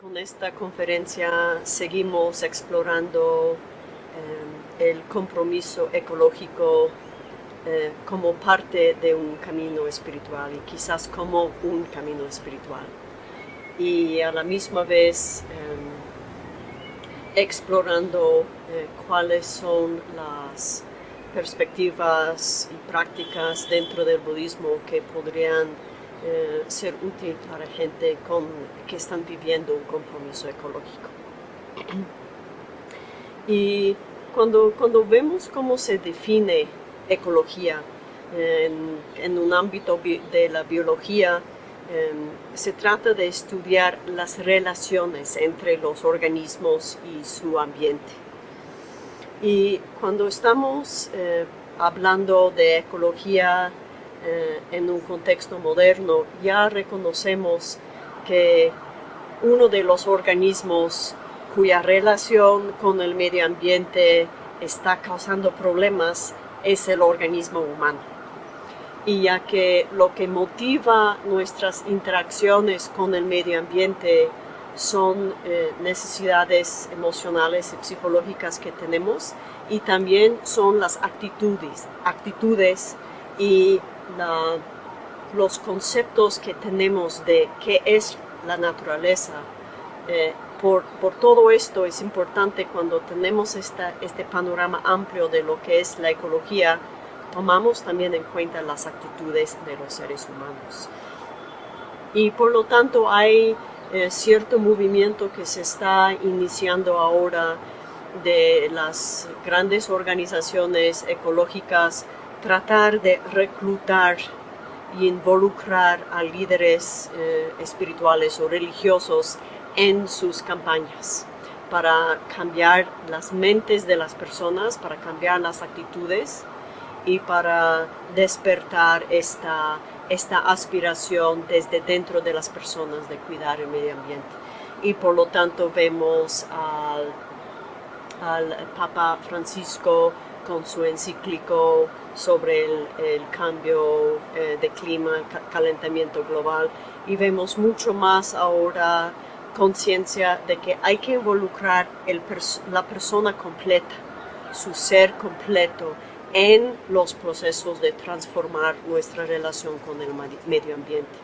Con esta conferencia seguimos explorando eh, el compromiso ecológico eh, como parte de un camino espiritual y quizás como un camino espiritual. Y a la misma vez eh, explorando cuáles son las perspectivas y prácticas dentro del budismo que podrían eh, ser útil para gente con, que están viviendo un compromiso ecológico. Y cuando, cuando vemos cómo se define ecología en, un ámbito de la biología, em, se trata de estudiar las relaciones entre los organismos y su ambiente. Y cuando estamos eh, hablando de ecología eh, en un contexto moderno, ya reconocemos que uno de los organismos cuya relación con el medio ambiente está causando problemas es el organismo humano. Y ya que lo que motiva nuestras interacciones con el medio ambiente son eh, necesidades emocionales y psicológicas que tenemos y también son las actitudes, actitudes y los conceptos que tenemos de qué es la naturaleza. Eh, por, todo esto es importante cuando tenemos esta, este panorama amplio de lo que es la ecología, tomamos también en cuenta las actitudes de los seres humanos. Y por lo tanto hay eh, cierto movimiento que se está iniciando ahora de las grandes organizaciones ecológicas tratar de reclutar y involucrar a líderes eh, espirituales o religiosos en sus campañas para cambiar las mentes de las personas, para cambiar las actitudes y para despertar esta, esta aspiración desde dentro de las personas de cuidar el medio ambiente. Y por lo tanto vemos al, al Papa Francisco con su encíclico sobre el, cambio eh, de clima, calentamiento global y vemos mucho más ahora conciencia de que hay que involucrar la persona completa, su ser completo en los procesos de transformar nuestra relación con el medio ambiente.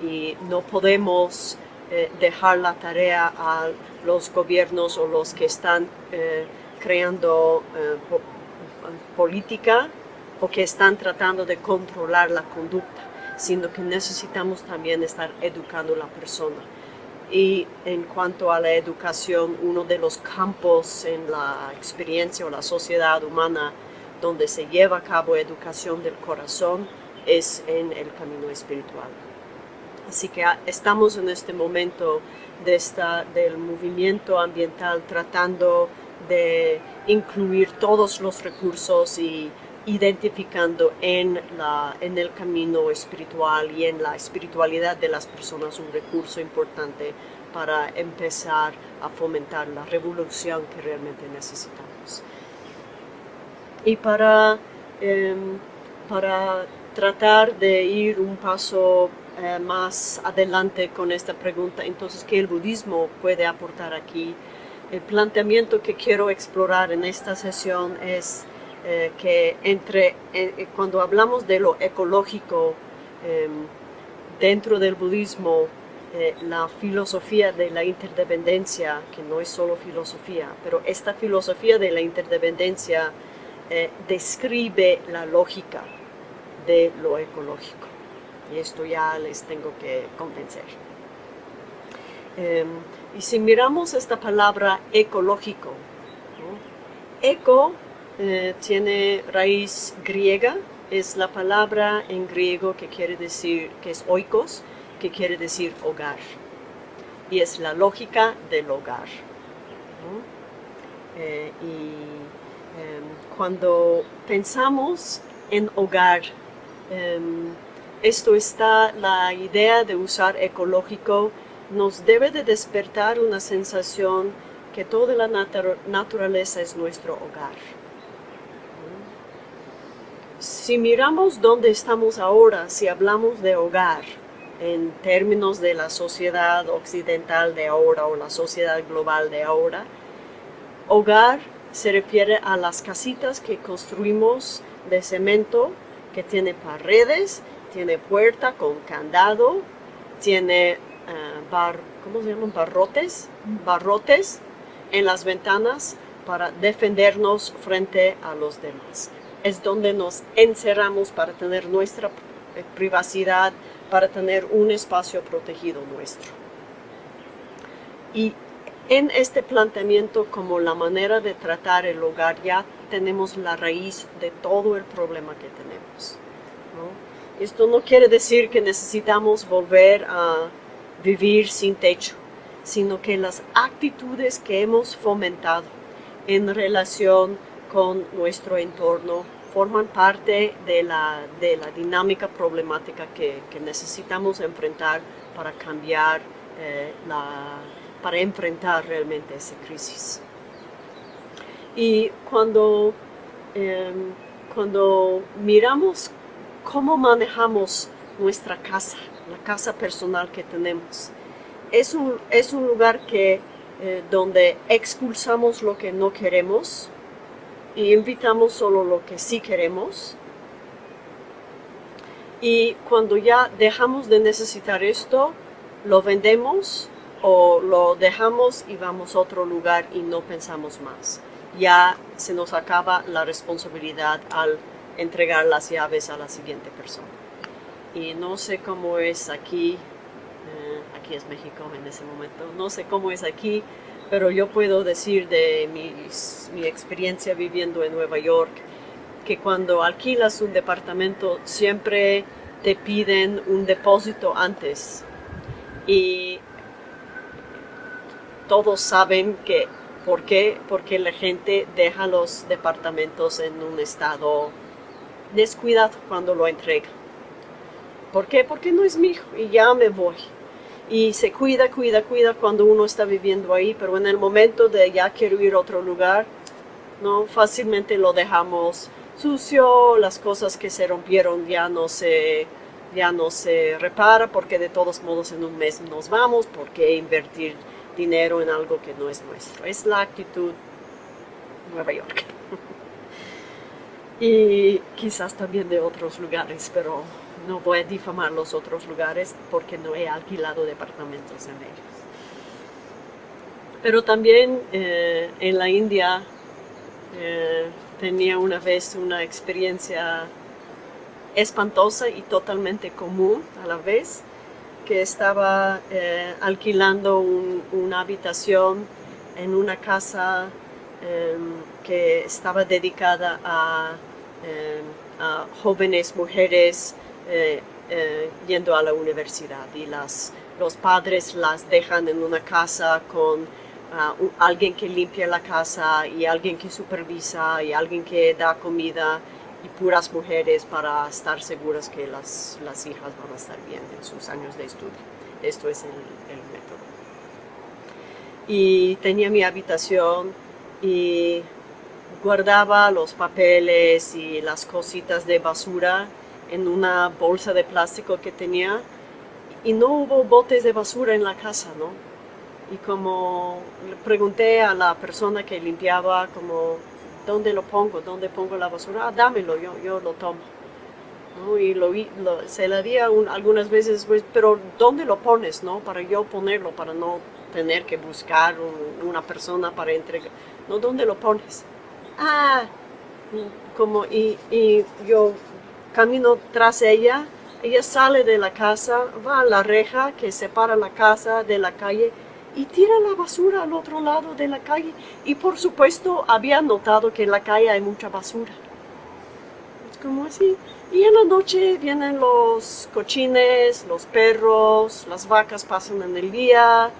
Y no podemos eh, dejar la tarea a los gobiernos o los que están eh, creando política o que están tratando de controlar la conducta, sino que necesitamos también estar educando a la persona. Y en cuanto a la educación, uno de los campos en la experiencia o la sociedad humana donde se lleva a cabo educación del corazón es en el camino espiritual. Así que estamos en este momento de esta, del movimiento ambiental tratando de incluir todos los recursos y identificando en, la, en el camino espiritual y en la espiritualidad de las personas un recurso importante para empezar a fomentar la revolución que realmente necesitamos. Y para, em, para tratar de ir un paso eh, más adelante con esta pregunta, entonces, ¿qué el budismo puede aportar aquí? El planteamiento que quiero explorar en esta sesión es eh, que entre, eh, eh, cuando hablamos de lo ecológico em, dentro del budismo, la filosofía de la interdependencia, que no es solo filosofía, pero esta filosofía de la interdependencia describe la lógica de lo ecológico. Y esto ya les tengo que convencer. Em, y si miramos esta palabra ecológico, eco eh, tiene raíz griega, es la palabra en griego que quiere decir, que es oikos, que quiere decir hogar. Y es la lógica del hogar. Eh, y em, cuando pensamos en hogar, em, esto está, la idea de usar ecológico nos debe de despertar una sensación que toda la naturaleza es nuestro hogar. Si miramos dónde estamos ahora, si hablamos de hogar, en términos de la sociedad occidental de ahora o la sociedad global de ahora. Hogar se refiere a las casitas que construimos de cemento, que tiene paredes, tiene puerta con candado, tiene eh, bar, ¿cómo se llaman? Barrotes, barrotes en las ventanas para defendernos frente a los demás. Es donde nos encerramos para tener nuestra privacidad, para tener un espacio protegido nuestro. Y en este planteamiento como la manera de tratar el hogar ya tenemos la raíz de todo el problema que tenemos. Esto no quiere decir que necesitamos volver a vivir sin techo, sino que las actitudes que hemos fomentado en relación con nuestro entorno forman parte de la, de la dinámica problemática que, necesitamos enfrentar para cambiar eh, la, para enfrentar realmente esa crisis. Y cuando, em, cuando miramos cómo manejamos nuestra casa, la casa personal que tenemos, es un, es un lugar que, eh, donde expulsamos lo que no queremos, y invitamos solo lo que sí queremos. Y cuando ya dejamos de necesitar esto, lo vendemos o lo dejamos y vamos a otro lugar y no pensamos más. Ya se nos acaba la responsabilidad al entregar las llaves a la siguiente persona. Y no sé cómo es aquí, eh, aquí es México en ese momento, no sé cómo es aquí, pero yo puedo decir de mi experiencia viviendo en Nueva York que cuando alquilas un departamento siempre te piden un depósito antes y todos saben que ¿por qué? Porque la gente deja los departamentos en un estado descuidado cuando lo entrega. ¿Por qué? Porque no es hijo y ya me voy y se cuida, cuida, cuida cuando uno está viviendo ahí, pero en el momento de ya quiero ir a otro lugar, no fácilmente lo dejamos sucio, las cosas que se rompieron ya no se, ya no se repara porque de todos modos en un mes nos vamos, porque invertir dinero en algo que no es nuestro. Es la actitud Nueva York. y quizás también de otros lugares, pero no voy a difamar los otros lugares porque no he alquilado departamentos en ellos. Pero también eh, en la India eh, tenía una vez una experiencia espantosa y totalmente común a la vez, que estaba eh, alquilando una habitación en una casa em, que estaba dedicada a, em, a jóvenes mujeres eh, eh, yendo a la universidad y las, los padres las dejan en una casa con ah, alguien que limpia la casa y alguien que supervisa y alguien que da comida y puras mujeres para estar seguras que las, las hijas van a estar bien en sus años de estudio. Esto es el, el método. Y tenía mi habitación y guardaba los papeles y las cositas de basura en una bolsa de plástico que tenía y no hubo botes de basura en la casa, ¿no? Y como le pregunté a la persona que limpiaba, como, ¿dónde lo pongo? ¿Dónde pongo la basura? Ah, dámelo, yo, yo lo tomo. Y lo, se le di algunas veces, pues, pero ¿dónde lo pones, no? Para yo ponerlo, para no tener que buscar una persona para entregar. ¿No? ¿Dónde lo pones? Ah, como, y, y yo camino tras ella, ella sale de la casa, va a la reja que separa la casa de la calle y tira la basura al otro lado de la calle. Y por supuesto había notado que en la calle hay mucha basura. Es como así. Y en la noche vienen los cochines, los perros, las vacas pasan en el día,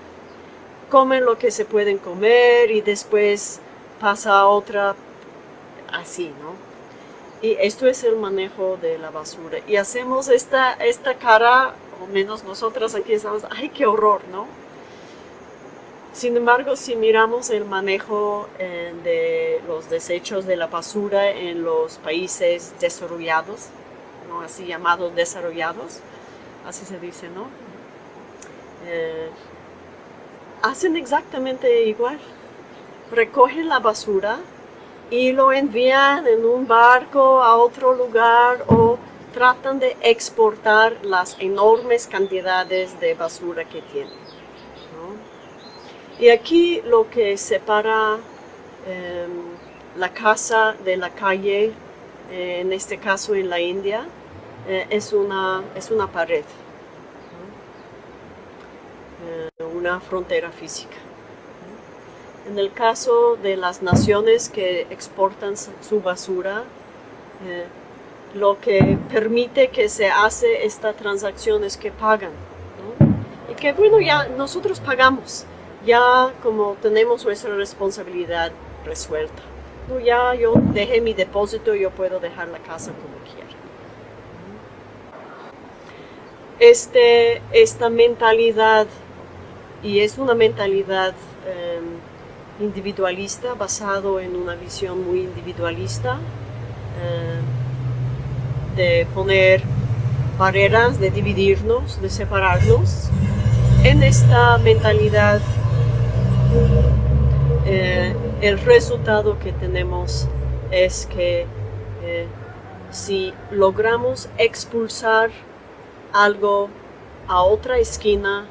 comen lo que se pueden comer y después pasa otra así, ¿no? Y esto es el manejo de la basura. Y hacemos esta, esta cara, o menos nosotras aquí estamos, ¡ay, qué horror! ¿no? Sin embargo, si miramos el manejo eh, de los desechos de la basura en los países desarrollados, ¿no? así llamados desarrollados, así se dice, ¿no? Eh, hacen exactamente igual. Recogen la basura y lo envían en un barco a otro lugar o tratan de exportar las enormes cantidades de basura que tienen. Y aquí lo que separa em, la casa de la calle, eh, en este caso en la India, eh, es, una, es una pared, eh, una frontera física. En el caso de las naciones que exportan su basura, lo que permite que se hace esta transacción es que pagan. Y que bueno, ya nosotros pagamos, ya como tenemos nuestra responsabilidad resuelta. No, ya yo dejé mi depósito, yo puedo dejar la casa como quiera. Este, esta mentalidad, y es una mentalidad em, individualista, basado en una visión muy individualista, em, de poner barreras, de dividirnos, de separarnos. En esta mentalidad eh, el resultado que tenemos es que eh, si logramos expulsar algo a otra esquina,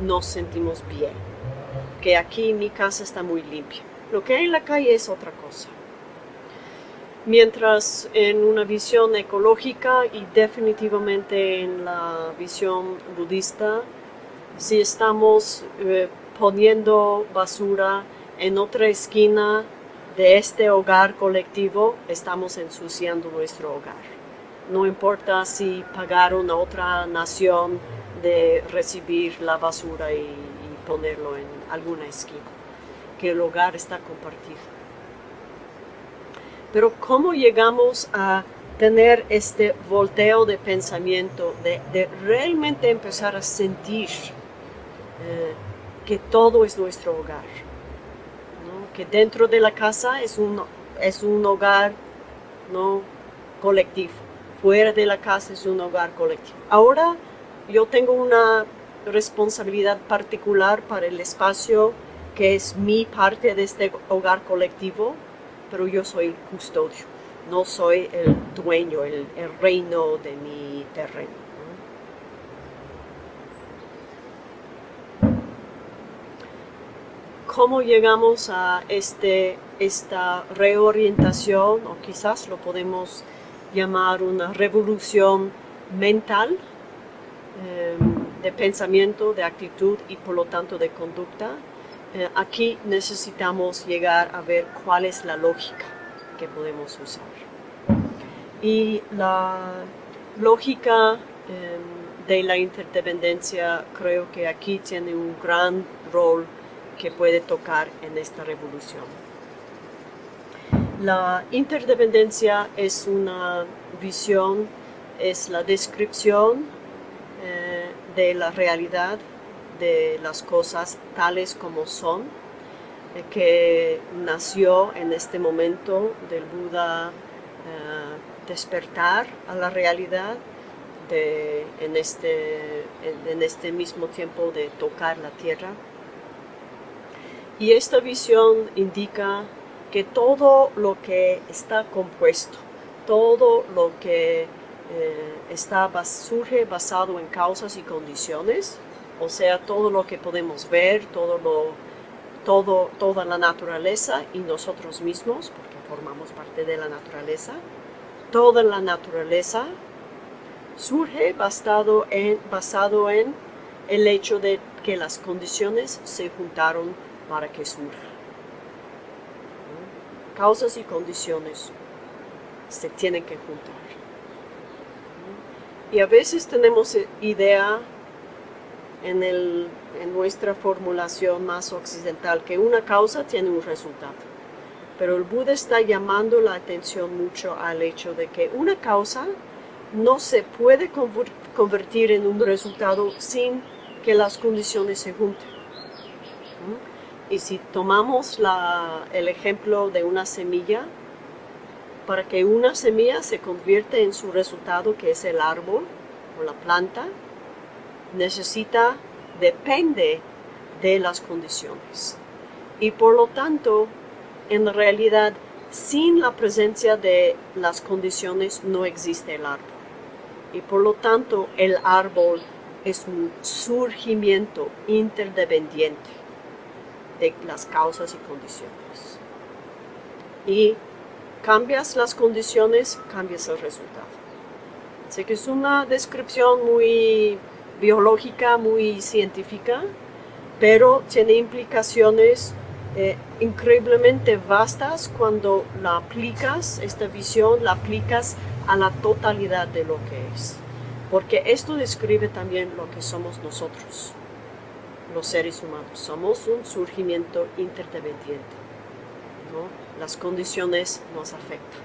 nos sentimos bien. Que aquí mi casa está muy limpia. Lo que hay en la calle es otra cosa. Mientras en una visión ecológica y definitivamente en la visión budista, si estamos eh, poniendo basura en otra esquina de este hogar colectivo, estamos ensuciando nuestro hogar. No importa si pagaron a otra nación de recibir la basura y, ponerlo en alguna esquina, que el hogar está compartido. Pero ¿cómo llegamos a tener este volteo de pensamiento, de, realmente empezar a sentir eh, que todo es nuestro hogar. Que dentro de la casa es un, es un hogar ¿no? colectivo. Fuera de la casa es un hogar colectivo. Ahora yo tengo una responsabilidad particular para el espacio que es mi parte de este hogar colectivo, pero yo soy el custodio, no soy el dueño, el reino de mi terreno. cómo llegamos a este, esta reorientación, o quizás lo podemos llamar una revolución mental, em, de pensamiento, de actitud y por lo tanto de conducta. Eh, aquí necesitamos llegar a ver cuál es la lógica que podemos usar. Y la lógica em, de la interdependencia creo que aquí tiene un gran rol que puede tocar en esta revolución. La interdependencia es una visión, es la descripción de la realidad de las cosas tales como son, eh, que nació en este momento del Buda eh, despertar a la realidad en, este, en este mismo tiempo de tocar la tierra. Y esta visión indica que todo lo que está compuesto, todo lo que eh, está, surge basado en causas y condiciones, o sea, todo lo que podemos ver, todo lo, todo, toda la naturaleza y nosotros mismos, porque formamos parte de la naturaleza, toda la naturaleza surge basado en, basado en el hecho de que las condiciones se juntaron para que surja. Causas y condiciones se tienen que juntar. Y a veces tenemos idea en, en nuestra formulación más occidental que una causa tiene un resultado. Pero el Buda está llamando la atención mucho al hecho de que una causa no se puede convertir en un resultado sin que las condiciones se junten. Y si tomamos el ejemplo de una semilla, para que una semilla se convierta en su resultado, que es el árbol o la planta, necesita, depende de las condiciones. Y por lo tanto, en realidad, sin la presencia de las condiciones no existe el árbol. Y por lo tanto, el árbol es un surgimiento interdependiente de las causas y condiciones. Y cambias las condiciones, cambias el resultado. Sé que es una descripción muy biológica, muy científica, pero tiene implicaciones eh, increíblemente vastas cuando la aplicas, esta visión la aplicas a la totalidad de lo que es. Porque esto describe también lo que somos nosotros, los seres humanos. Somos un surgimiento interdependiente. Las condiciones nos afectan.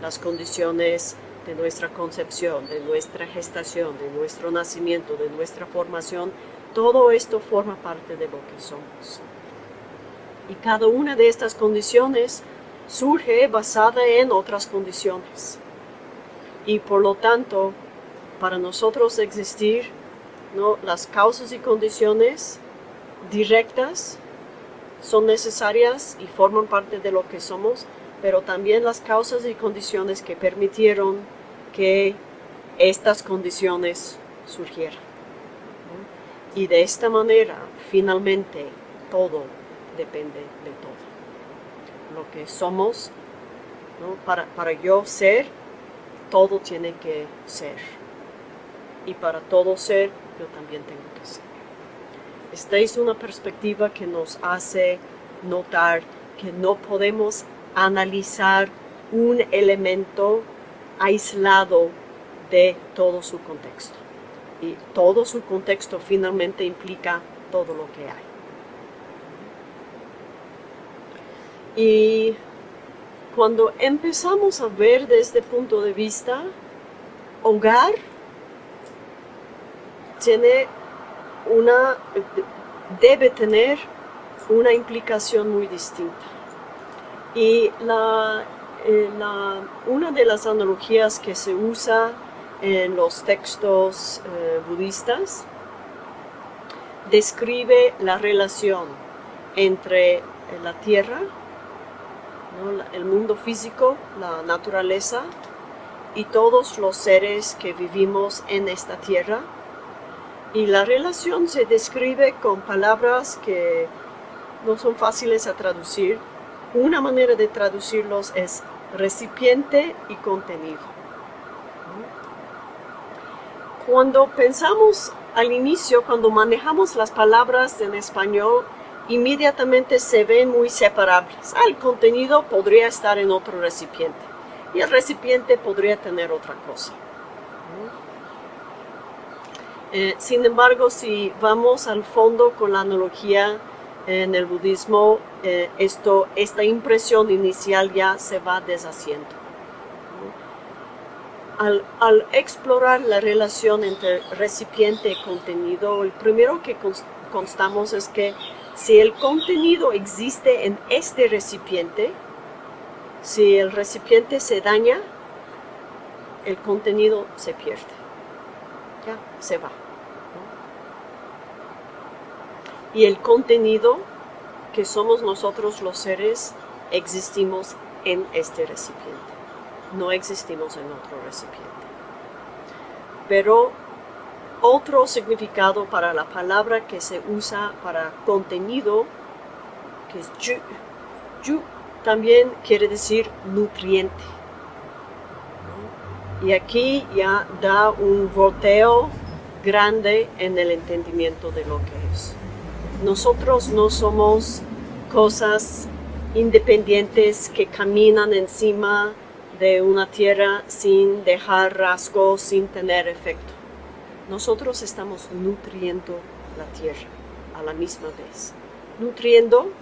Las condiciones de nuestra concepción, de nuestra gestación, de nuestro nacimiento, de nuestra formación, todo esto forma parte de lo que somos. Y cada una de estas condiciones surge basada en otras condiciones. Y por lo tanto, para nosotros existir, ¿no? las causas y condiciones directas son necesarias y forman parte de lo que somos, pero también las causas y condiciones que permitieron que estas condiciones surgieran. Y de esta manera, finalmente, todo depende de todo. Lo que somos, para, para yo ser, todo tiene que ser. Y para todo ser, yo también tengo que ser. Esta es una perspectiva que nos hace notar que no podemos analizar un elemento aislado de todo su contexto. Y todo su contexto finalmente implica todo lo que hay. Y cuando empezamos a ver desde este punto de vista, hogar tiene una, debe tener una implicación muy distinta. Y eh, una de las analogías que se usa en los textos eh, budistas describe la relación entre la tierra, el mundo físico, la naturaleza y todos los seres que vivimos en esta tierra y la relación se describe con palabras que no son fáciles a traducir. Una manera de traducirlos es recipiente y contenido. Cuando pensamos al inicio, cuando manejamos las palabras en español, inmediatamente se ven muy separables. Ah, el contenido podría estar en otro recipiente y el recipiente podría tener otra cosa. Eh, sin embargo, si vamos al fondo con la analogía en el budismo, eh, esto, esta impresión inicial ya se va deshaciendo. Al, al, explorar la relación entre recipiente y contenido, el primero que constamos es que si el contenido existe en este recipiente, si el recipiente se daña, el contenido se pierde, ya se va. Y el contenido que somos nosotros los seres existimos en este recipiente. No existimos en otro recipiente. Pero otro significado para la palabra que se usa para contenido, que es yu, yu también quiere decir nutriente. Y aquí ya da un volteo grande en el entendimiento de lo que es. Nosotros no somos cosas independientes que caminan encima de una tierra sin dejar rasgos, sin tener efecto. Nosotros estamos nutriendo la tierra a la misma vez. Nutriendo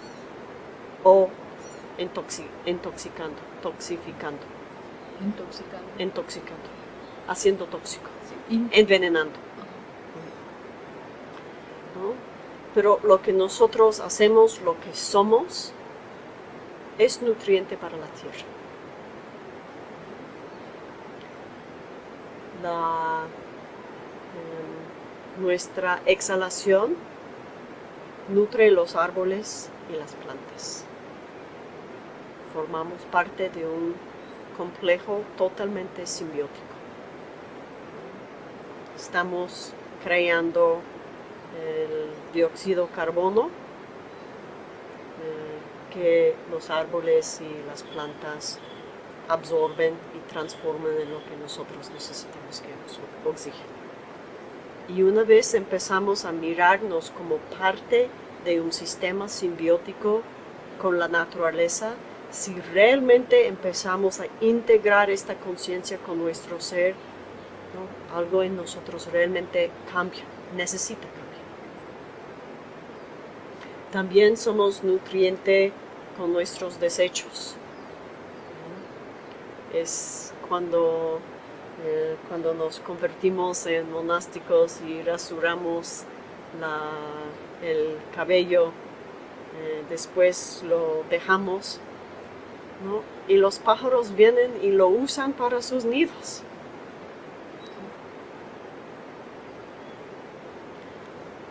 o intoxicando, toxificando. Intoxicando. Intoxicando. Haciendo tóxico. Envenenando. Pero lo que nosotros hacemos, lo que somos, es nutriente para la tierra. nuestra exhalación nutre los árboles y las plantas. Formamos parte de un complejo totalmente simbiótico. Estamos creando el dióxido de carbono eh, que los árboles y las plantas absorben y transforman en lo que nosotros necesitamos, que es oxígeno. Y una vez empezamos a mirarnos como parte de un sistema simbiótico con la naturaleza, si realmente empezamos a integrar esta conciencia con nuestro ser, algo en nosotros realmente cambia, necesita. También somos nutriente con nuestros desechos. Es cuando, eh, cuando nos convertimos en monásticos y rasuramos el cabello, eh, después lo dejamos y los pájaros vienen y lo usan para sus nidos.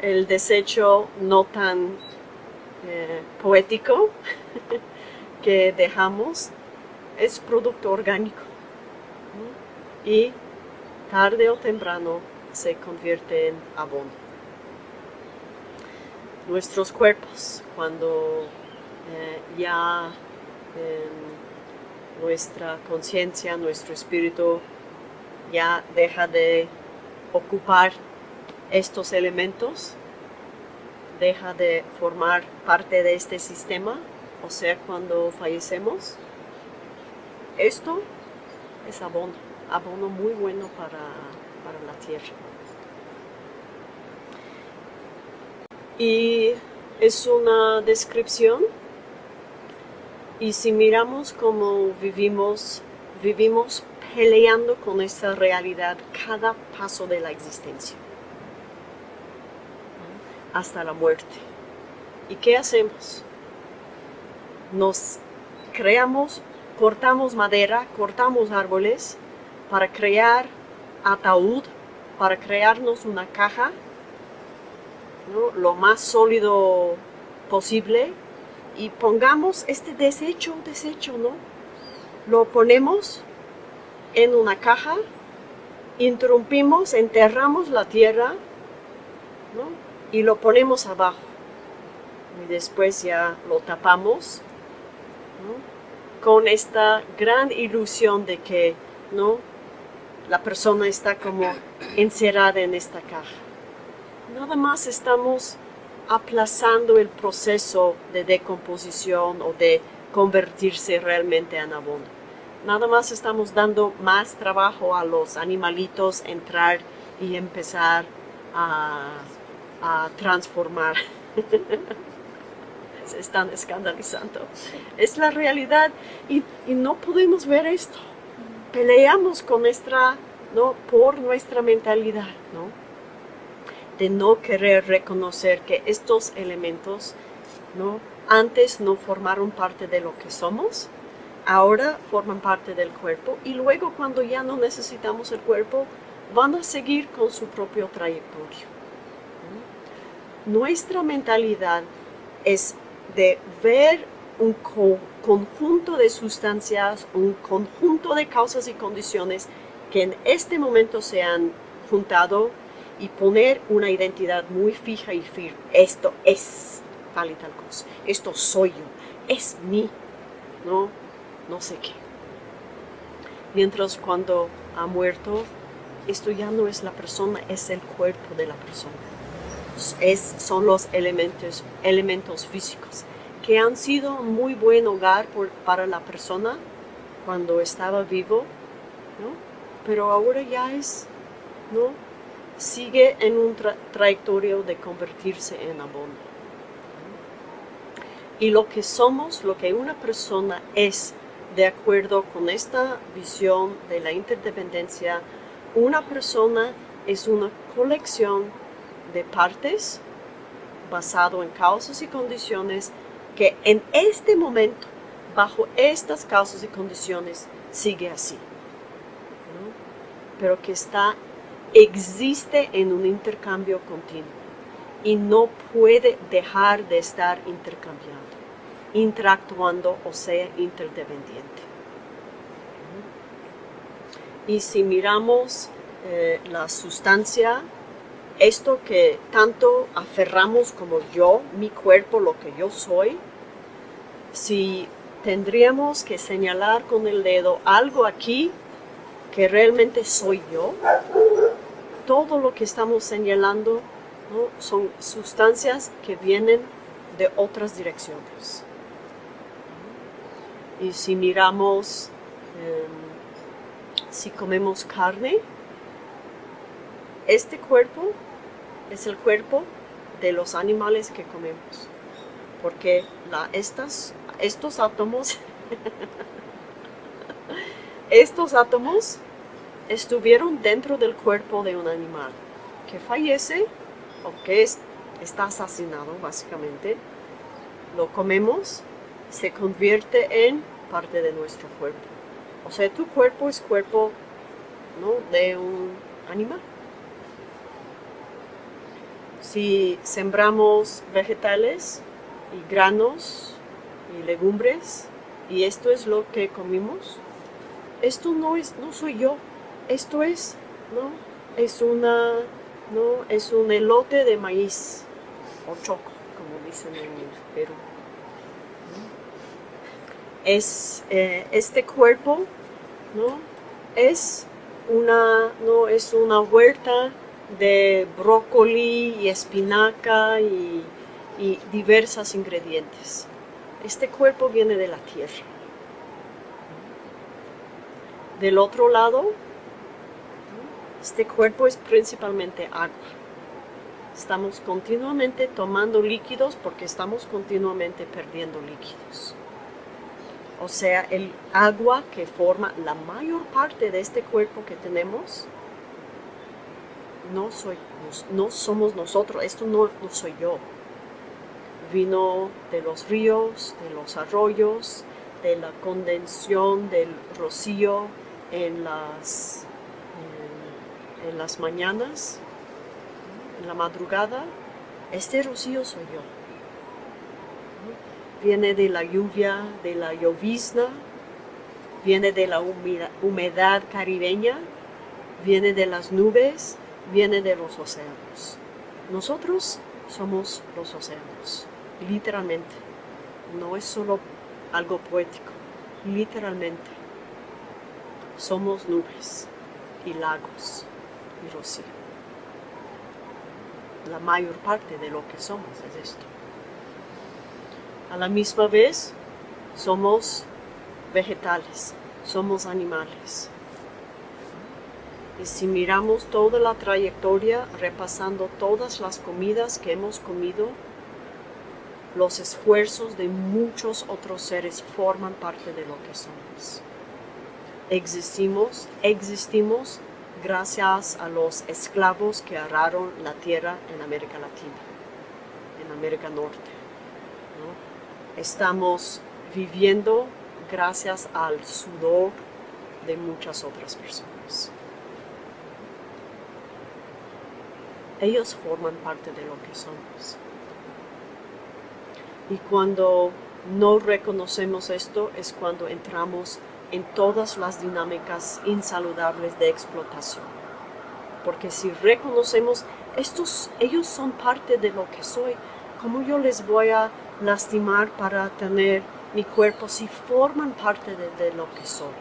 El desecho no tan eh, poético que dejamos es producto orgánico y tarde o temprano se convierte en abono. Nuestros cuerpos, cuando eh, ya em, nuestra conciencia, nuestro espíritu ya deja de ocupar estos elementos, deja de formar parte de este sistema, o sea, cuando fallecemos, esto es abono, abono muy bueno para, la tierra. Y es una descripción, y si miramos cómo vivimos, vivimos peleando con esta realidad cada paso de la existencia hasta la muerte. ¿Y qué hacemos? Nos creamos, cortamos madera, cortamos árboles para crear ataúd, para crearnos una caja lo más sólido posible y pongamos este desecho, desecho, ¿no? Lo ponemos en una caja, interrumpimos, enterramos la tierra, ¿no? Y lo ponemos abajo y después ya lo tapamos con esta gran ilusión de que ¿no? la persona está como encerrada en esta caja. Nada más estamos aplazando el proceso de decomposición o de convertirse realmente en abono. Nada más estamos dando más trabajo a los animalitos entrar y empezar a a transformar. Se están escandalizando. Es la realidad y, no podemos ver esto. Peleamos con nuestra, ¿no? por nuestra mentalidad, ¿no? de no querer reconocer que estos elementos ¿no? antes no formaron parte de lo que somos, ahora forman parte del cuerpo y luego cuando ya no necesitamos el cuerpo, van a seguir con su propio trayectoria nuestra mentalidad es de ver un conjunto de sustancias, un conjunto de causas y condiciones que en este momento se han juntado y poner una identidad muy fija y firme. Esto es tal y tal cosa. Esto soy yo. Es mí. No, no sé qué. Mientras cuando ha muerto, esto ya no es la persona, es el cuerpo de la persona son los elementos, elementos físicos que han sido muy buen hogar para la persona cuando estaba vivo, pero ahora ya es, ¿no? sigue en un trayectoria de convertirse en abono. Y lo que somos, lo que una persona es, de acuerdo con esta visión de la interdependencia, una persona es una colección de partes basado en causas y condiciones que en este momento, bajo estas causas y condiciones, sigue así. Pero que está existe en un intercambio continuo y no puede dejar de estar intercambiando, interactuando o sea interdependiente. Y si miramos eh, la sustancia, esto que tanto aferramos como yo, mi cuerpo, lo que yo soy, si tendríamos que señalar con el dedo algo aquí que realmente soy yo, todo lo que estamos señalando son sustancias que vienen de otras direcciones. Y si miramos, em, si comemos carne, este cuerpo es el cuerpo de los animales que comemos. Porque estas, estos átomos, estos átomos estuvieron dentro del cuerpo de un animal que fallece o que está asesinado básicamente, lo comemos, se convierte en parte de nuestro cuerpo. O sea, tu cuerpo es cuerpo ¿no? de un animal. Si sembramos vegetales y granos y legumbres y esto es lo que comimos, esto no es, no soy yo, esto es, ¿no? Es una, ¿no? Es un elote de maíz, o choco, como dicen en Perú. Es, eh, este cuerpo, ¿no? Es una, ¿no? Es una huerta de brócoli y espinaca y, y diversos ingredientes. Este cuerpo viene de la tierra. Del otro lado este cuerpo es principalmente agua. Estamos continuamente tomando líquidos porque estamos continuamente perdiendo líquidos. O sea, el agua que forma la mayor parte de este cuerpo que tenemos, no, soy, no somos nosotros, esto no, no soy yo. Vino de los ríos, de los arroyos, de la condensación del rocío en las en las mañanas, en la madrugada, este rocío soy yo. Viene de la lluvia, de la llovizna, viene de la humedad caribeña, viene de las nubes, viene de los océanos. Nosotros somos los océanos, literalmente. No es solo algo poético, literalmente. Somos nubes y lagos y rocío. La mayor parte de lo que somos es esto. A la misma vez, somos vegetales, somos animales. Y si miramos toda la trayectoria, repasando todas las comidas que hemos comido, los esfuerzos de muchos otros seres forman parte de lo que somos. Existimos, existimos gracias a los esclavos que agarraron la tierra en América Latina, en América Norte. Estamos viviendo gracias al sudor de muchas otras personas. Ellos forman parte de lo que somos. Y cuando no reconocemos esto es cuando entramos en todas las dinámicas insaludables de explotación. Porque si reconocemos, estos, ellos son parte de lo que soy, ¿cómo yo les voy a lastimar para tener mi cuerpo si forman parte de, de lo que soy?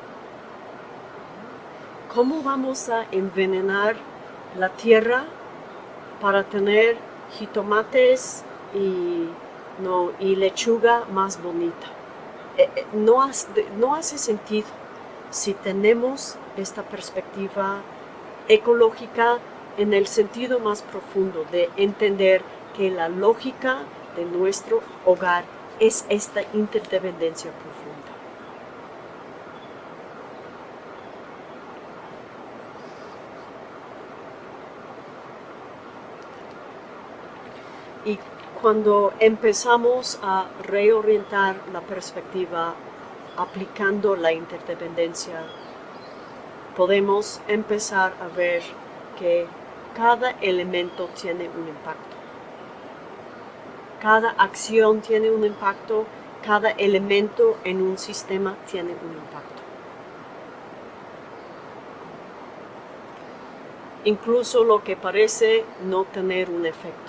¿Cómo vamos a envenenar la tierra para tener jitomates y, no, y lechuga más bonita? Eh, eh, no, no hace sentido si tenemos esta perspectiva ecológica en el sentido más profundo de entender que la lógica de nuestro hogar es esta interdependencia profunda. Y cuando empezamos a reorientar la perspectiva aplicando la interdependencia, podemos empezar a ver que cada elemento tiene un impacto. Cada acción tiene un impacto, cada elemento en un sistema tiene un impacto. Incluso lo que parece no tener un efecto.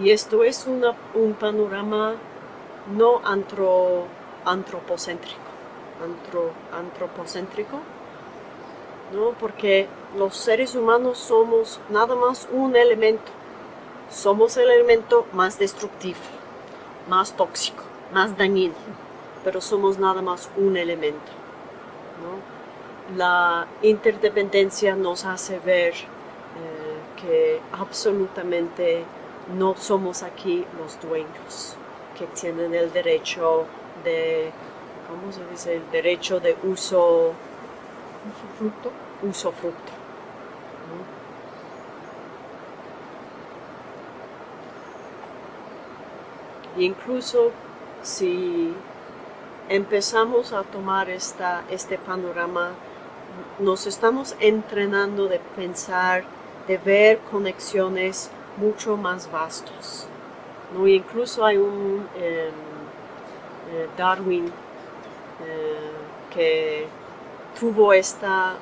Y esto es un panorama no antropocéntrico, antropocéntrico, ¿no? porque los seres humanos somos nada más un elemento, somos el elemento más destructivo, más tóxico, más dañino, pero somos nada más un elemento. La interdependencia nos hace ver eh, que absolutamente no somos aquí los dueños, que tienen el derecho de, ¿cómo se dice? El derecho de uso, fruto, uso fruto. Incluso si empezamos a tomar esta, este panorama, nos estamos entrenando de pensar, de ver conexiones mucho más vastos. incluso hay un em, eh, Darwin eh, que tuvo esta,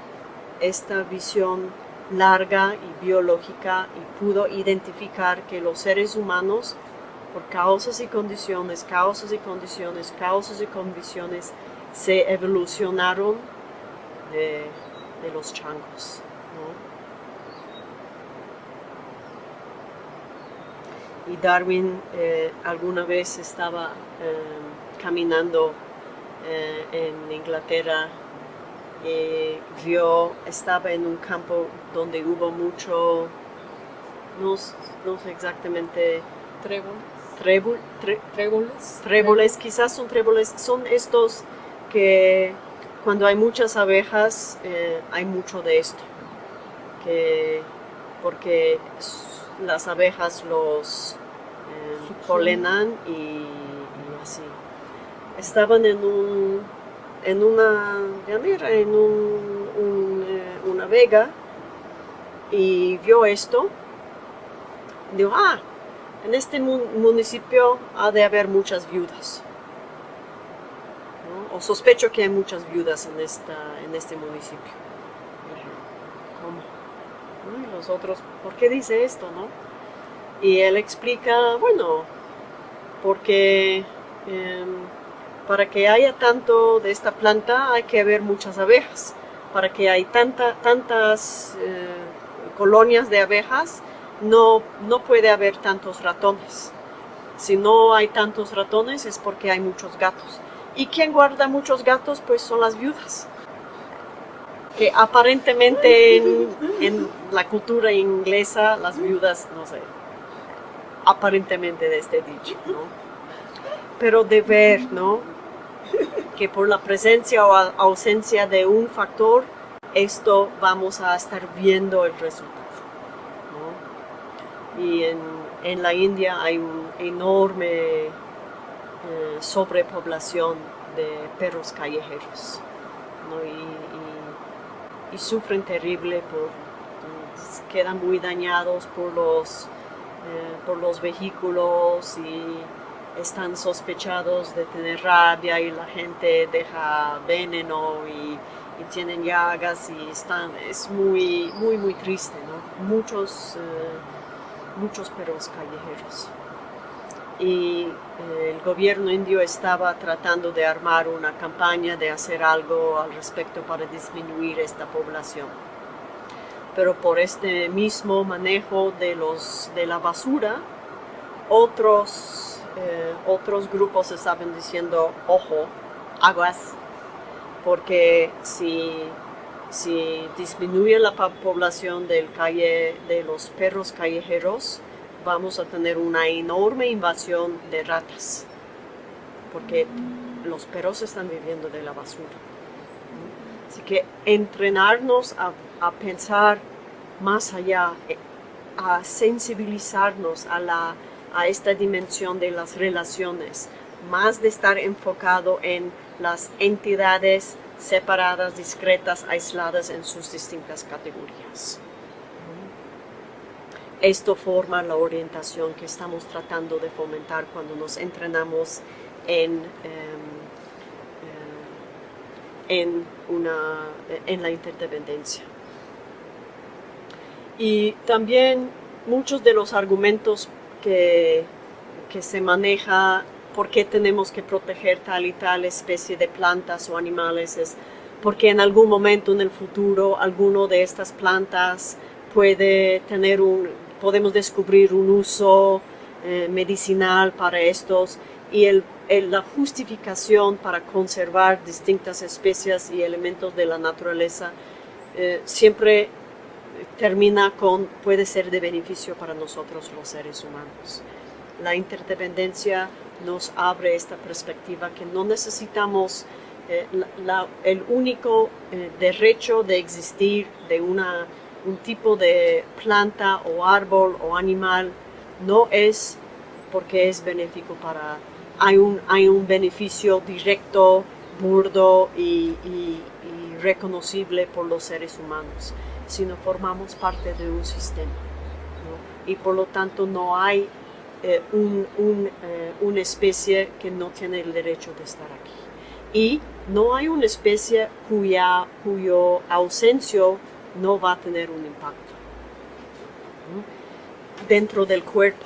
esta visión larga y biológica y pudo identificar que los seres humanos por causas y condiciones, causas y condiciones, causas y condiciones, se evolucionaron de, los changos. Y Darwin eh, alguna vez estaba eh, caminando eh, en Inglaterra y vio, estaba en un campo donde hubo mucho, no, no sé exactamente, trébol tréboles. Tréboles, quizás son tréboles, son estos que cuando hay muchas abejas hay mucho de esto, que, porque las abejas los eh, polenan y, así. Estaban en un en una llanera, en un, eh, una vega y vio esto. Dijo, ah, en este municipio ha de haber muchas viudas. O sospecho que hay muchas viudas en, esta, en este municipio. ¿Cómo? Y los otros, ¿por qué dice esto? No? Y él explica, bueno, porque em, para que haya tanto de esta planta hay que haber muchas abejas. Para que haya tanta, tantas eh, colonias de abejas no, no puede haber tantos ratones. Si no hay tantos ratones es porque hay muchos gatos. ¿Y quién guarda muchos gatos? Pues son las viudas. Que aparentemente en, la cultura inglesa las viudas, no sé, aparentemente de este dicho, ¿no? Pero de ver, ¿no? Que por la presencia o ausencia de un factor, esto vamos a estar viendo el resultado y en, la India hay una enorme eh, sobrepoblación de perros callejeros y, sufren terrible, por, quedan muy dañados por los, eh, por los vehículos y están sospechados de tener rabia y la gente deja veneno y, tienen llagas y están, es muy, muy, muy triste, Muchos eh, muchos perros callejeros. Y eh, el gobierno indio estaba tratando de armar una campaña de hacer algo al respecto para disminuir esta población. Pero por este mismo manejo de, los, de la basura, otros, eh, otros grupos estaban diciendo, ojo, aguas, porque si si disminuye la población del calle, de los perros callejeros, vamos a tener una enorme invasión de ratas, porque los perros están viviendo de la basura. Así que entrenarnos a, a pensar más allá, a sensibilizarnos a, la, a esta dimensión de las relaciones, más de estar enfocado en las entidades separadas, discretas, aisladas en sus distintas categorías. Esto forma la orientación que estamos tratando de fomentar cuando nos entrenamos en, em, eh, en, una, en la interdependencia. Y también muchos de los argumentos que, que se maneja por qué tenemos que proteger tal y tal especie de plantas o animales es porque en algún momento en el futuro alguno de estas plantas puede tener un, podemos descubrir un uso eh, medicinal para estos y el, la justificación para conservar distintas especies y elementos de la naturaleza eh, siempre termina con puede ser de beneficio para nosotros los seres humanos. La interdependencia nos abre esta perspectiva que no necesitamos eh, el único derecho de existir de una, un tipo de planta o árbol o animal no es porque es benéfico para, hay un, hay un beneficio directo, burdo y, reconocible por los seres humanos, sino formamos parte de un sistema. Y por lo tanto no hay eh, eh, una especie que no tiene el derecho de estar aquí. Y no hay una especie cuya cuyo ausencia no va a tener un impacto. Dentro del cuerpo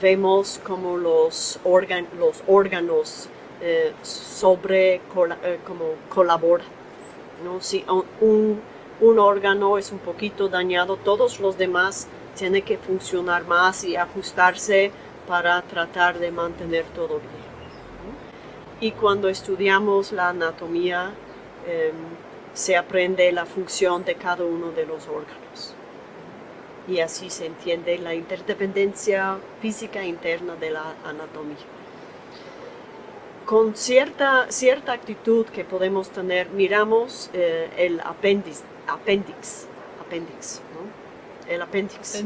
vemos como los, los órganos eh, sobre como colaboran. ¿no? Si un, un órgano es un poquito dañado, todos los demás tiene que funcionar más y ajustarse para tratar de mantener todo bien. Y cuando estudiamos la anatomía, em, se aprende la función de cada uno de los órganos. Y así se entiende la interdependencia física interna de la anatomía. Con cierta, cierta actitud que podemos tener, miramos eh, el apéndice, apéndice, apéndice el apéndice.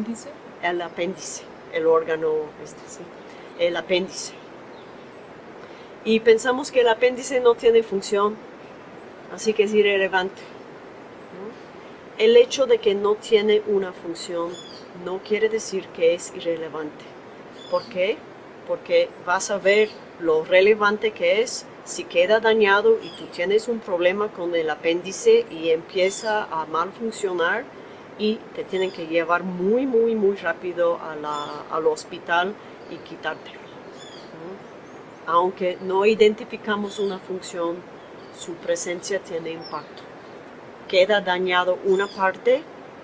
El apéndice, el órgano, este, el apéndice. Y pensamos que el apéndice no tiene función, así que es irrelevante. El hecho de que no tiene una función no quiere decir que es irrelevante. ¿Por qué? Porque vas a ver lo relevante que es si queda dañado y tú tienes un problema con el apéndice y empieza a mal funcionar, y te tienen que llevar muy, muy, muy rápido al hospital y quitártelo. Aunque no identificamos una función, su presencia tiene impacto. Queda dañado una parte,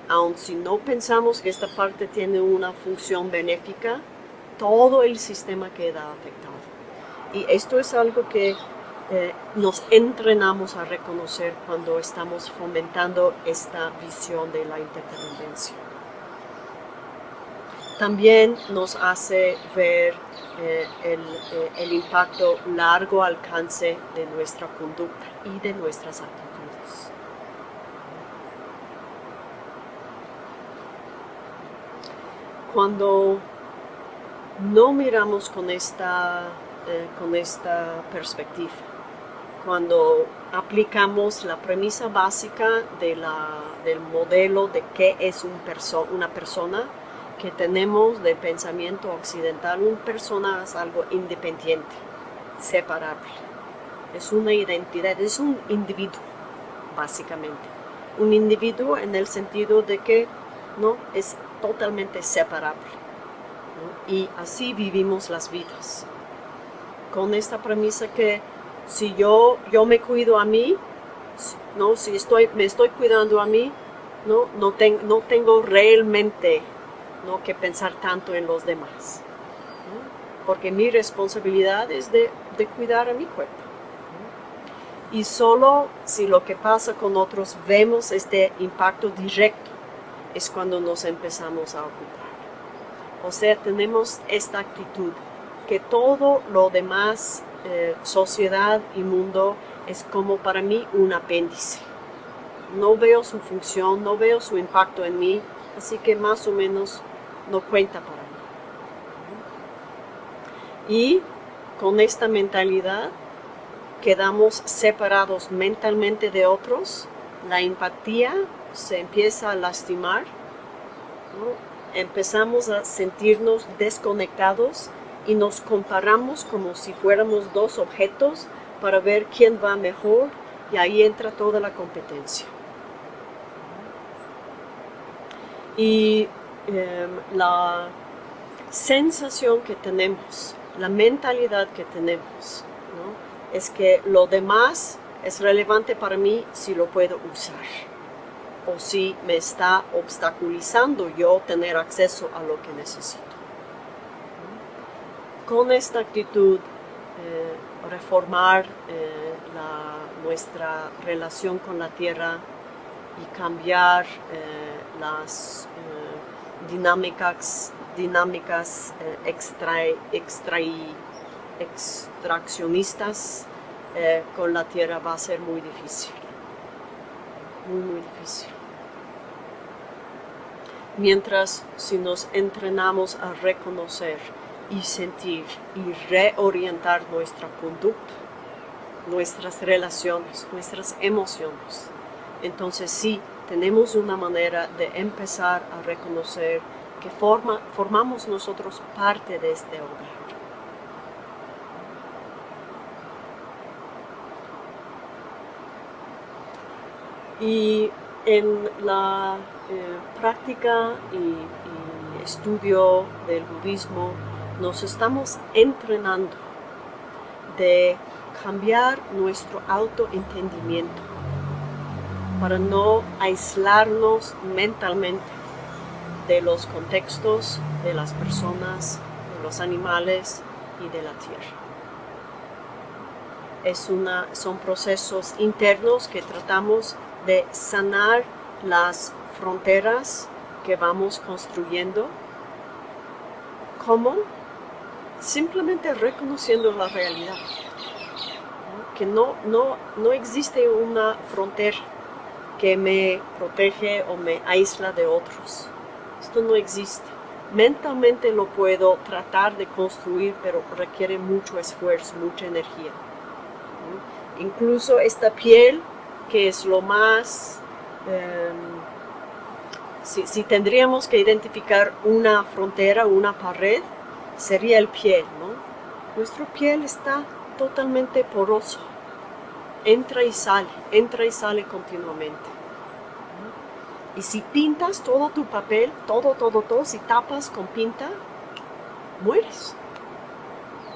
aun si no pensamos que esta parte tiene una función benéfica, todo el sistema queda afectado. Y esto es algo que eh, nos entrenamos a reconocer cuando estamos fomentando esta visión de la interdependencia. También nos hace ver eh, el, eh, el impacto largo alcance de nuestra conducta y de nuestras actitudes. Cuando no miramos con esta, con esta perspectiva, cuando aplicamos la premisa básica de del modelo de qué es un una persona que tenemos de pensamiento occidental. Una persona es algo independiente, separable. Es una identidad, es un individuo, básicamente. Un individuo en el sentido de que no es totalmente separable. Y así vivimos las vidas. Con esta premisa que si yo, yo me cuido a mí, ¿no? si estoy, me estoy cuidando a mí, no, no, no tengo realmente ¿no? que pensar tanto en los demás. Porque mi responsabilidad es de, de cuidar a mi cuerpo. Y solo si lo que pasa con otros vemos este impacto directo, es cuando nos empezamos a ocupar. O sea, tenemos esta actitud, que todo lo demás eh, sociedad y mundo es como para mí un apéndice. No veo su función, no veo su impacto en mí, así que más o menos no cuenta para mí. Y con esta mentalidad quedamos separados mentalmente de otros, la empatía se empieza a lastimar, empezamos a sentirnos desconectados y nos comparamos como si fuéramos dos objetos para ver quién va mejor y ahí entra toda la competencia. Y em, la sensación que tenemos, la mentalidad que tenemos, es que lo demás es relevante para mí si lo puedo usar o si me está obstaculizando yo tener acceso a lo que necesito. Con esta actitud, eh, reformar eh, nuestra relación con la tierra y cambiar eh, las dinámicas, dinámicas extraccionistas con la tierra va a ser muy difícil muy, muy difícil. Mientras si nos entrenamos a reconocer y sentir y reorientar nuestra conducta, nuestras relaciones, nuestras emociones, entonces sí tenemos una manera de empezar a reconocer que forma, formamos nosotros parte de este hogar. Y en la eh, práctica y, estudio del budismo nos estamos entrenando de cambiar nuestro autoentendimiento para no aislarnos mentalmente de los contextos, de las personas, de los animales y de la tierra. Son procesos internos que tratamos de sanar las fronteras que vamos construyendo. ¿Cómo? Simplemente reconociendo la realidad. Que no, no, no existe una frontera que me protege o me aísla de otros. Esto no existe. Mentalmente lo puedo tratar de construir, pero requiere mucho esfuerzo, mucha energía. Incluso esta piel que es lo más... Em, si, tendríamos que identificar una frontera, una pared, sería el piel, ¿no? Nuestro piel está totalmente poroso, entra y sale, entra y sale continuamente. Y si pintas todo tu papel, todo, todo, todo, si tapas con pinta, mueres.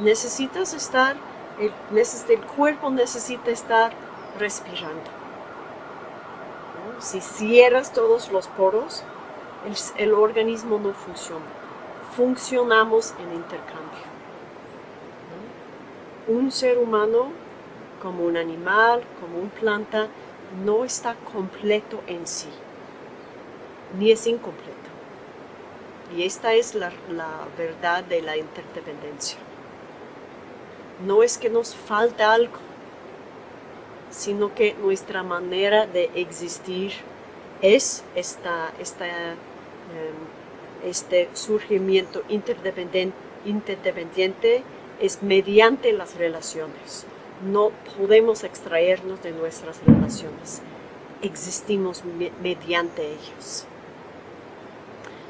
Necesitas estar, el, cuerpo necesita estar respirando si cierras todos los poros, el, organismo no funciona. Funcionamos en intercambio. Un ser humano, como un animal, como un planta, no está completo en sí, ni es incompleto. Y esta es la verdad de la interdependencia. No es que nos falta algo, sino que nuestra manera de existir es esta, em, este surgimiento interdependiente, es mediante las relaciones. No podemos extraernos de nuestras relaciones, existimos mediante ellos.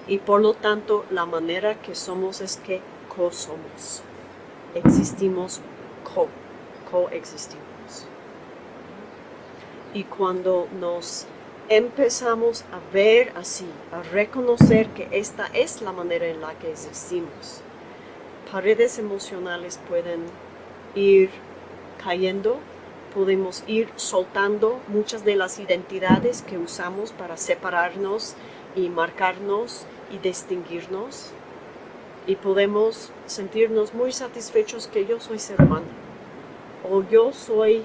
Y por lo tanto, la manera que somos es que co-somos, existimos co, coexistimos. Y cuando nos empezamos a ver así, a reconocer que esta es la manera en la que existimos, paredes emocionales pueden ir cayendo, podemos ir soltando muchas de las identidades que usamos para separarnos y marcarnos y distinguirnos y podemos sentirnos muy satisfechos que yo soy ser humano o yo soy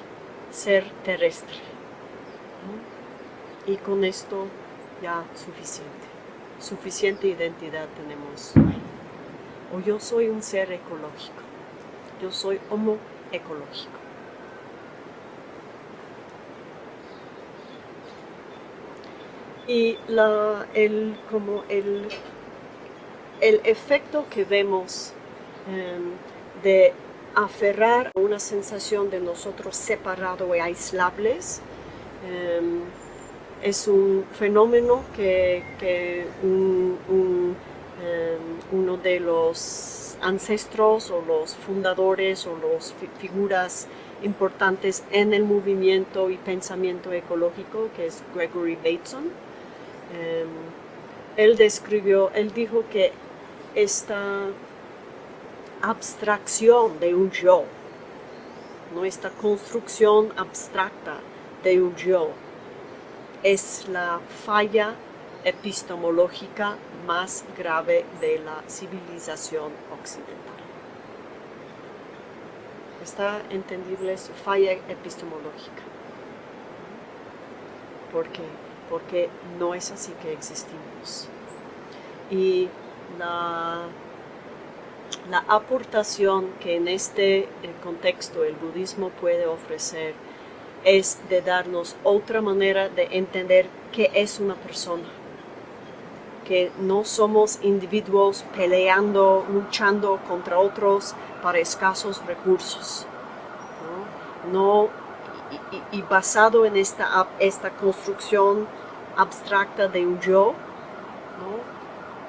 ser terrestre y con esto ya suficiente. Suficiente identidad tenemos. O yo soy un ser ecológico. Yo soy homo ecológico. Y la, el, como el, efecto que vemos em, de aferrar una sensación de nosotros separados y aislables. Em, es un fenómeno que, em, uno de los ancestros o los fundadores o las figuras importantes en el movimiento y pensamiento ecológico, que es Gregory Bateson. Em, él describió, él dijo que esta abstracción de un yo, ¿no? esta construcción abstracta de un yo, es la falla epistemológica más grave de la civilización occidental. Está entendible su falla epistemológica. ¿Por qué? Porque no es así que existimos. Y la la aportación que en este eh, contexto el budismo puede ofrecer es de darnos otra manera de entender qué es una persona. Que no somos individuos peleando, luchando contra otros para escasos recursos. No, y, basado en esta, esta construcción abstracta de un yo,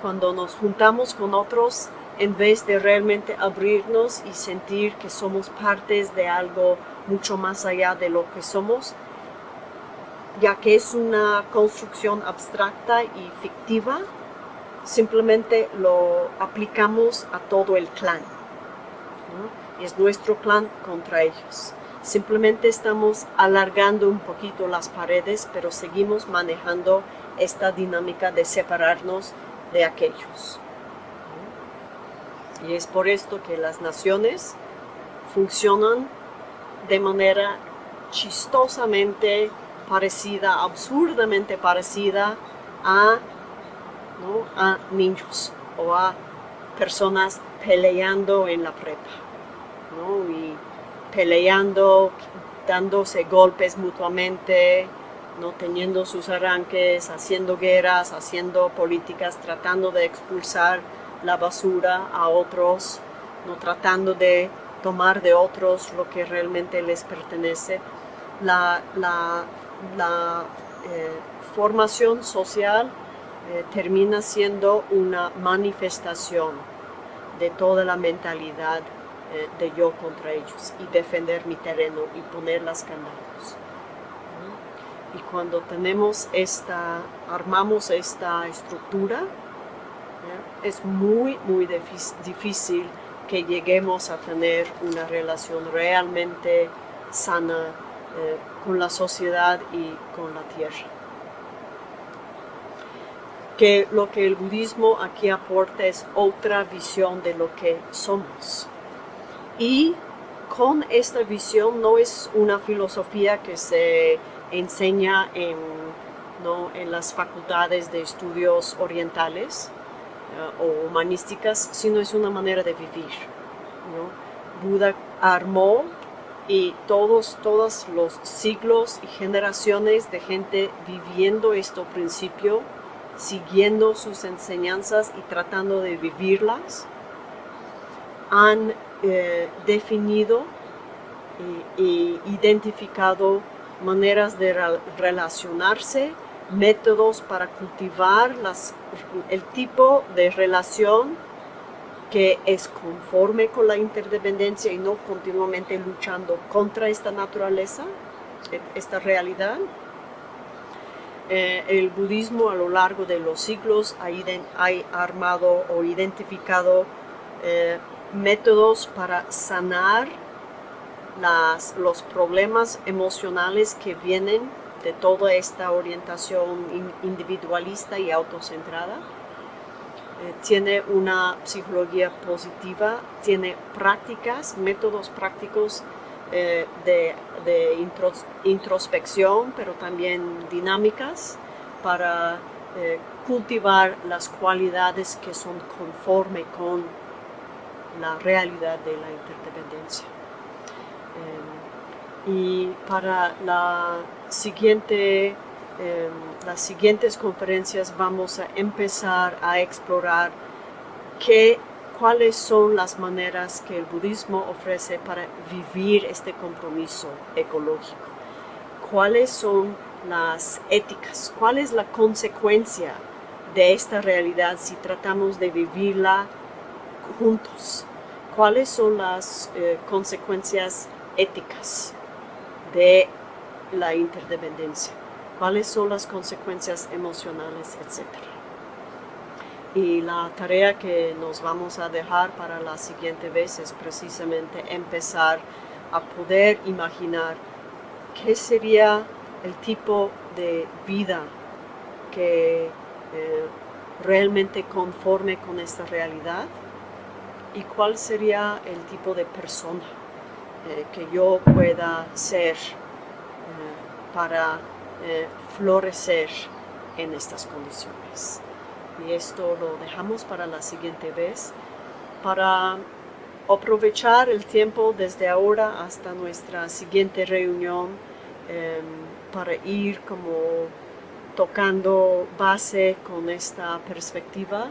cuando nos juntamos con otros en vez de realmente abrirnos y sentir que somos partes de algo mucho más allá de lo que somos, ya que es una construcción abstracta y fictiva, simplemente lo aplicamos a todo el clan. Es nuestro clan contra ellos. Simplemente estamos alargando un poquito las paredes, pero seguimos manejando esta dinámica de separarnos de aquellos. Y es por esto que las naciones funcionan de manera chistosamente parecida, absurdamente parecida a, a niños o a personas peleando en la prepa. Peleando, dándose golpes mutuamente, no teniendo sus arranques, haciendo guerras, haciendo políticas, tratando de expulsar la basura a otros, no tratando de tomar de otros lo que realmente les pertenece. La, eh, formación social eh, termina siendo una manifestación de toda la mentalidad eh, de yo contra ellos y defender mi terreno y poner las candados. Y cuando tenemos esta, armamos esta estructura, es muy, muy difícil que lleguemos a tener una relación realmente sana eh, con la sociedad y con la tierra. Que lo que el budismo aquí aporta es otra visión de lo que somos. Y con esta visión no es una filosofía que se enseña en, en las facultades de estudios orientales, o humanísticas, sino es una manera de vivir. Buda armó y todos, todos los siglos y generaciones de gente viviendo este principio, siguiendo sus enseñanzas y tratando de vivirlas, han eh, definido e, identificado maneras de relacionarse métodos para cultivar las, el tipo de relación que es conforme con la interdependencia y no continuamente luchando contra esta naturaleza, esta realidad. Eh, el budismo a lo largo de los siglos ha, armado o identificado eh, métodos para sanar las, los problemas emocionales que vienen de toda esta orientación individualista y autocentrada. Eh, tiene una psicología positiva, tiene prácticas, métodos prácticos eh, de, introspección, pero también dinámicas para eh, cultivar las cualidades que son conforme con la realidad de la interdependencia. y para em, las siguientes conferencias vamos a empezar a explorar qué, cuáles son las maneras que el budismo ofrece para vivir este compromiso ecológico, cuáles son las éticas, cuál es la consecuencia de esta realidad si tratamos de vivirla juntos, cuáles son las eh, consecuencias éticas de la interdependencia, cuáles son las consecuencias emocionales, etcétera. Y la tarea que nos vamos a dejar para la siguiente vez es precisamente empezar a poder imaginar qué sería el tipo de vida que eh, realmente conforme con esta realidad y cuál sería el tipo de persona eh, que yo pueda ser eh, para florecer en estas condiciones y esto lo dejamos para la siguiente vez, para aprovechar el tiempo desde ahora hasta nuestra siguiente reunión em, para ir como tocando base con esta perspectiva.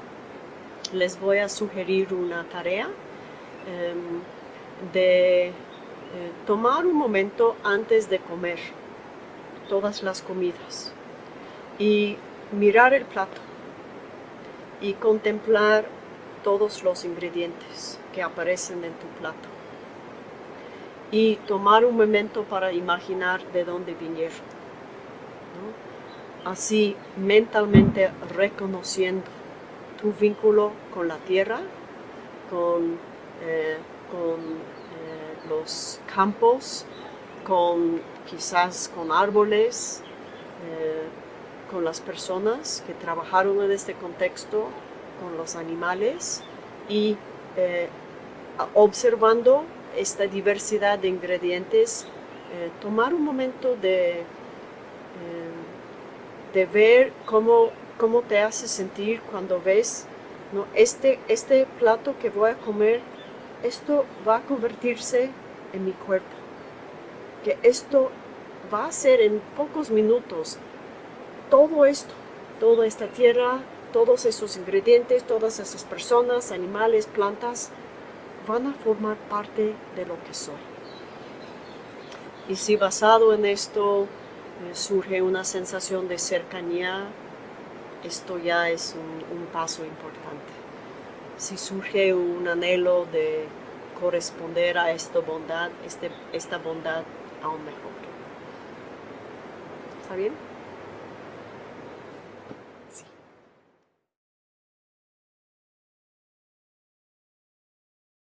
Les voy a sugerir una tarea em, de eh, tomar un momento antes de comer todas las comidas y mirar el plato y contemplar todos los ingredientes que aparecen en tu plato y tomar un momento para imaginar de dónde vinieron. Así mentalmente reconociendo tu vínculo con la tierra, con, eh, con eh, los campos, con quizás con árboles, eh, con las personas que trabajaron en este contexto, con los animales y observando esta diversidad de ingredientes, tomar un momento de, de ver cómo, cómo te hace sentir cuando ves ¿no? este, este plato que voy a comer, esto va a convertirse en mi cuerpo, que esto va a ser en pocos minutos todo esto, toda esta tierra, todos esos ingredientes, todas esas personas, animales, plantas, van a formar parte de lo que soy. Y si basado en esto eh, surge una sensación de cercanía, esto ya es un, paso importante. Si surge un anhelo de corresponder a esta bondad, este, esta bondad aún mejor. ¿Está bien?